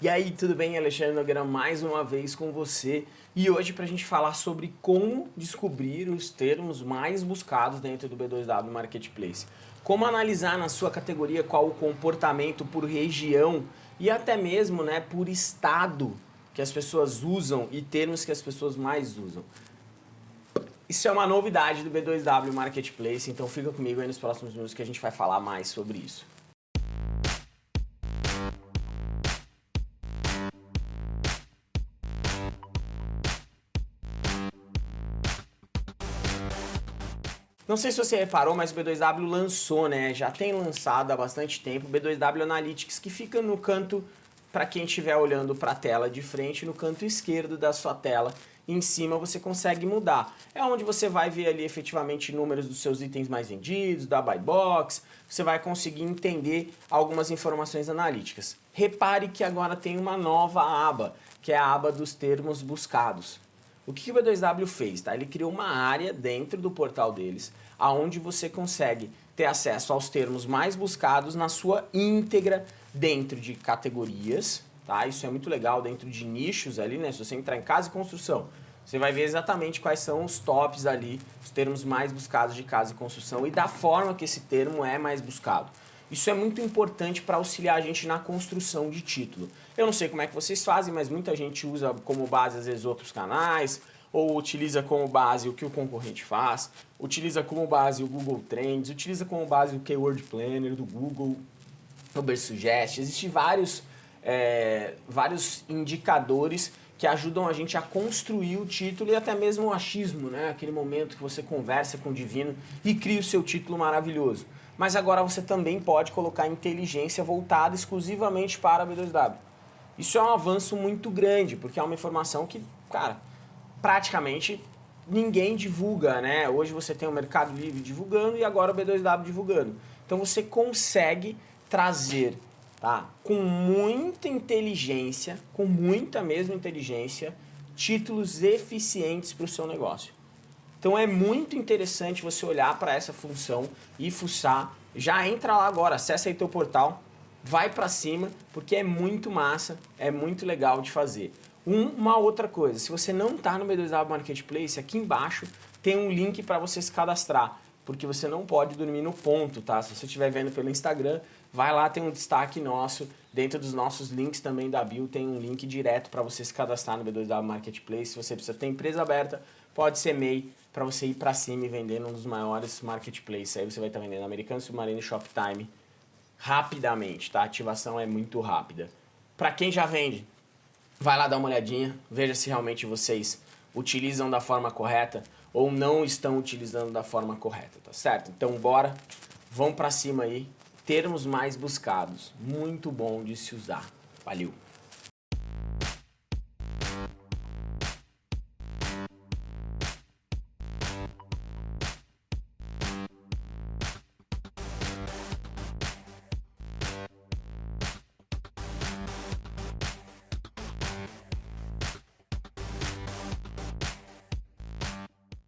E aí, tudo bem? Alexandre Nogueira mais uma vez com você e hoje para a gente falar sobre como descobrir os termos mais buscados dentro do B2W Marketplace. Como analisar na sua categoria qual o comportamento por região e até mesmo né, por estado que as pessoas usam e termos que as pessoas mais usam. Isso é uma novidade do B2W Marketplace, então fica comigo aí nos próximos minutos que a gente vai falar mais sobre isso. Não sei se você reparou, mas o B2W lançou, né? Já tem lançado há bastante tempo o B2W Analytics, que fica no canto, para quem estiver olhando para a tela de frente, no canto esquerdo da sua tela. Em cima você consegue mudar. É onde você vai ver ali efetivamente números dos seus itens mais vendidos, da buy box, você vai conseguir entender algumas informações analíticas. Repare que agora tem uma nova aba, que é a aba dos termos buscados. O que o B2W fez? Tá? Ele criou uma área dentro do portal deles, aonde você consegue ter acesso aos termos mais buscados na sua íntegra dentro de categorias, tá? Isso é muito legal dentro de nichos ali, né? Se você entrar em casa e construção, você vai ver exatamente quais são os tops ali, os termos mais buscados de casa e construção e da forma que esse termo é mais buscado. Isso é muito importante para auxiliar a gente na construção de título. Eu não sei como é que vocês fazem, mas muita gente usa como base às vezes outros canais, ou utiliza como base o que o concorrente faz, utiliza como base o Google Trends, utiliza como base o Keyword Planner do Google, o Bersuggest. Existem vários, é, vários indicadores que ajudam a gente a construir o título e até mesmo o achismo, né? aquele momento que você conversa com o divino e cria o seu título maravilhoso mas agora você também pode colocar inteligência voltada exclusivamente para B2W. Isso é um avanço muito grande, porque é uma informação que, cara, praticamente ninguém divulga, né? Hoje você tem o Mercado Livre divulgando e agora o B2W divulgando. Então você consegue trazer, tá? Com muita inteligência, com muita mesmo inteligência, títulos eficientes para o seu negócio. Então é muito interessante você olhar para essa função e fuçar. Já entra lá agora, acessa aí teu portal, vai para cima, porque é muito massa, é muito legal de fazer. Um, uma outra coisa, se você não está no B2W Marketplace, aqui embaixo tem um link para você se cadastrar, porque você não pode dormir no ponto, tá? Se você estiver vendo pelo Instagram, vai lá, tem um destaque nosso, dentro dos nossos links também da bio, tem um link direto para você se cadastrar no B2W Marketplace. Se você precisa ter empresa aberta, pode ser MEI, para você ir para cima e vender num dos maiores marketplaces. Aí você vai estar tá vendendo Americano Submarino e Shoptime rapidamente, tá? A ativação é muito rápida. Para quem já vende, vai lá dar uma olhadinha, veja se realmente vocês utilizam da forma correta ou não estão utilizando da forma correta, tá certo? Então bora, vamos para cima aí, termos mais buscados, muito bom de se usar. Valeu!